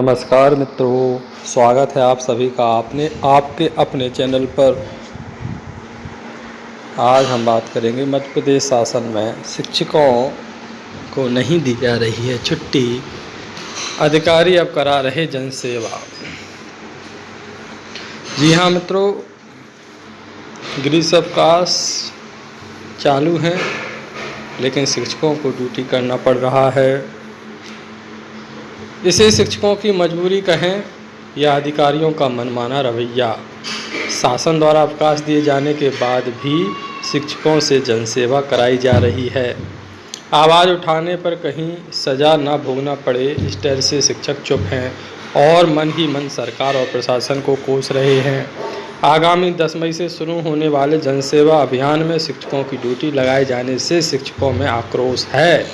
नमस्कार मित्रों, स्वागत है आप सभी का आपने आपके अपने चैनल पर। आज हम बात करेंगे मध्य प्रदेश शासन में शिक्षकों को नहीं दी जा रही है छुट्टी। अधिकारी अब करा रहे जनसेवा। जी हाँ मित्रों ग्रीस अवकाश चालू हैं, लेकिन शिक्षकों को ड्यूटी करना पड़ रहा है। इसे शिक्षकों की मजबूरी कहें या अधिकारियों का मनमाना रवैया। शासन द्वारा अवकाश दिए जाने के बाद भी शिक्षकों से जनसेवा कराई जा रही है। आवाज़ उठाने पर कहीं सज़ा न भोगना पड़े, इस डर से शिक्षक चुप हैं और मन ही मन सरकार और प्रशासन को कोस रहे हैं। आगामी 10 मई से शुरू होने वाले जनसेवा अभियान में शिक्षकों की ड्यूटी लगाए जाने से शिक्षकों में आक्रोश है।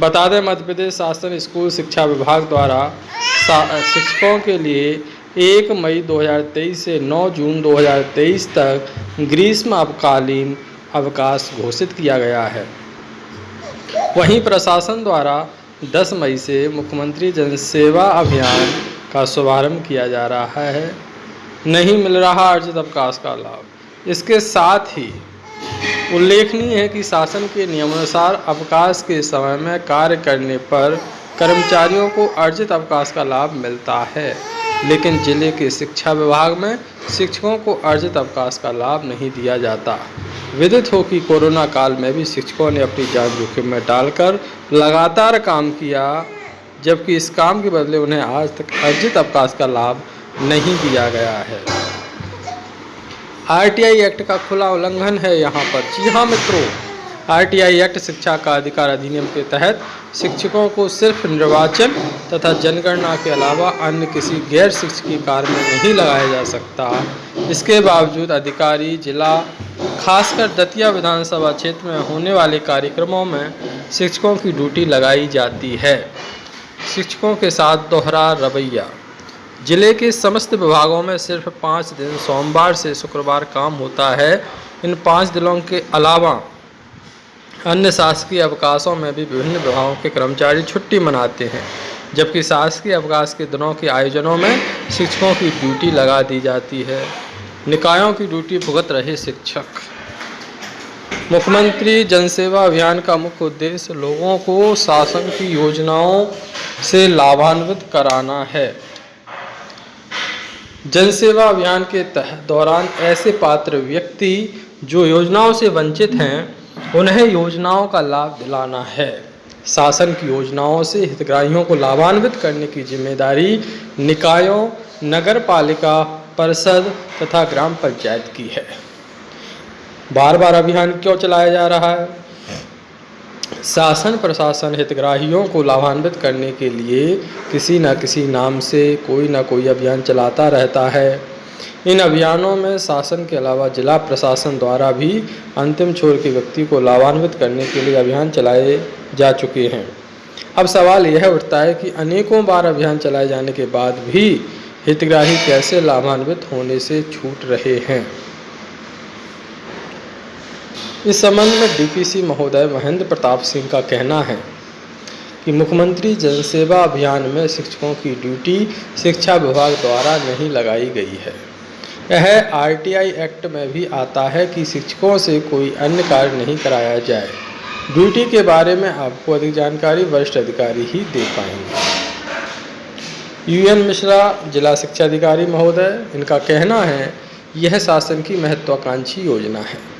बता दें मध्य प्रदेश शासन स्कूल शिक्षा विभाग द्वारा शिक्षकों के लिए एक मई 2023 से 9 जून 2023 तक ग्रीष्म अवकालीन अवकाश घोषित किया गया है। वहीं प्रशासन द्वारा 10 मई से मुख्यमंत्री जनसेवा अभियान का शुभारंभ किया जा रहा है। नहीं मिल रहा अर्जित अवकाश का लाभ। इसके साथ ही उल्लेखनीय है कि शासन के नियमानुसार अवकाश के समय में कार्य करने पर कर्मचारियों को अर्जित अवकाश का लाभ मिलता है, लेकिन ज़िले के शिक्षा विभाग में शिक्षकों को अर्जित अवकाश का लाभ नहीं दिया जाता। विदित हो कि कोरोना काल में भी शिक्षकों ने अपनी जान जोखिम में डालकर लगातार काम किया, जबकि इस काम के बदले उन्हें आज तक अर्जित अवकाश का लाभ नहीं दिया गया है। आरटीआई एक्ट का खुला उल्लंघन है यहाँ पर। जी हाँ मित्रों, आरटीआई एक्ट शिक्षा का अधिकार अधिनियम के तहत शिक्षकों को सिर्फ़ निर्वाचन तथा जनगणना के अलावा अन्य किसी गैर शिक्षकीय कार्य में नहीं लगाया जा सकता। इसके बावजूद अधिकारी जिला, खासकर दतिया विधानसभा क्षेत्र में होने वाले कार्यक्रमों में शिक्षकों की ड्यूटी लगाई जाती है। शिक्षकों के साथ दोहरा रवैया। ज़िले के समस्त विभागों में सिर्फ़ पाँच दिन सोमवार से शुक्रवार काम होता है। इन पाँच दिनों के अलावा अन्य शासकीय अवकाशों में भी विभिन्न विभागों के कर्मचारी छुट्टी मनाते हैं, जबकि शासकीय अवकाश के दिनों के आयोजनों में शिक्षकों की ड्यूटी लगा दी जाती है। निकायों की ड्यूटी भुगत रहे शिक्षक। मुख्यमंत्री जनसेवा अभियान का मुख्य उद्देश्य लोगों को शासन की योजनाओं से लाभान्वित कराना है। जनसेवा अभियान के तहत दौरान ऐसे पात्र व्यक्ति जो योजनाओं से वंचित हैं, उन्हें योजनाओं का लाभ दिलाना है। शासन की योजनाओं से हितग्राहियों को लाभान्वित करने की ज़िम्मेदारी निकायों नगर पालिका परिषद तथा ग्राम पंचायत की है। बार बार अभियान क्यों चलाया जा रहा है? शासन प्रशासन हितग्राहियों को लाभान्वित करने के लिए किसी न किसी नाम से कोई ना कोई अभियान चलाता रहता है। इन अभियानों में शासन के अलावा जिला प्रशासन द्वारा भी अंतिम छोर के व्यक्ति को लाभान्वित करने के लिए अभियान चलाए जा चुके हैं। अब सवाल यह उठता है कि अनेकों बार अभियान चलाए जाने के बाद भी हितग्राही कैसे लाभान्वित होने से छूट रहे हैं? इस संबंध में डीपीसी महोदय महेंद्र प्रताप सिंह का कहना है कि मुख्यमंत्री जनसेवा अभियान में शिक्षकों की ड्यूटी शिक्षा विभाग द्वारा नहीं लगाई गई है। यह आरटीआई एक्ट में भी आता है कि शिक्षकों से कोई अन्य कार्य नहीं कराया जाए। ड्यूटी के बारे में आपको अधिक जानकारी वरिष्ठ अधिकारी ही दे पाएँगे। यूएन मिश्रा, जिला शिक्षा अधिकारी महोदय, इनका कहना है, यह शासन की महत्वाकांक्षी योजना है।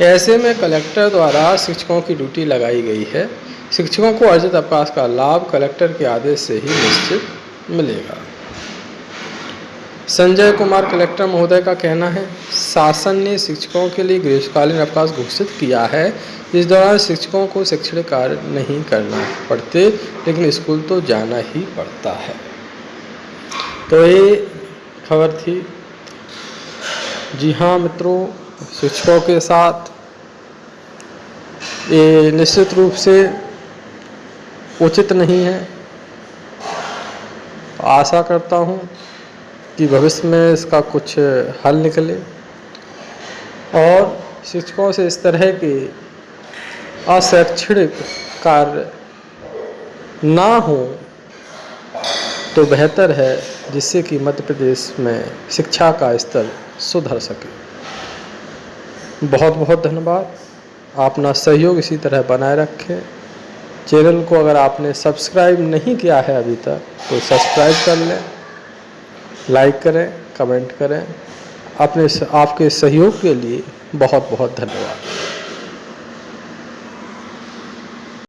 ऐसे में कलेक्टर द्वारा शिक्षकों की ड्यूटी लगाई गई है। शिक्षकों को अर्जित अवकाश का लाभ कलेक्टर के आदेश से ही निश्चित मिलेगा। संजय कुमार, कलेक्टर महोदय का कहना है, शासन ने शिक्षकों के लिए ग्रीष्मकालीन अवकाश घोषित किया है। इस दौरान शिक्षकों को शैक्षणिक कार्य नहीं करना पड़ते, लेकिन स्कूल तो जाना ही पड़ता है। तो ये खबर थी। जी हाँ मित्रों शिक्षकों के साथ। ये निश्चित रूप से उचित नहीं है। आशा करता हूँ कि भविष्य में इसका कुछ हल निकले। और शिक्षकों से इस तरह के अशैक्षणिक कार्य ना हो तो बेहतर है जिससे कि मध्य प्रदेश में शिक्षा का स्तर सुधर सके। बहुत बहुत धन्यवाद। अपना सहयोग इसी तरह बनाए रखें। चैनल को अगर आपने सब्सक्राइब नहीं किया है अभी तक तो सब्सक्राइब कर लें, लाइक करें, कमेंट करें। अपने आपके सहयोग के लिए बहुत बहुत धन्यवाद।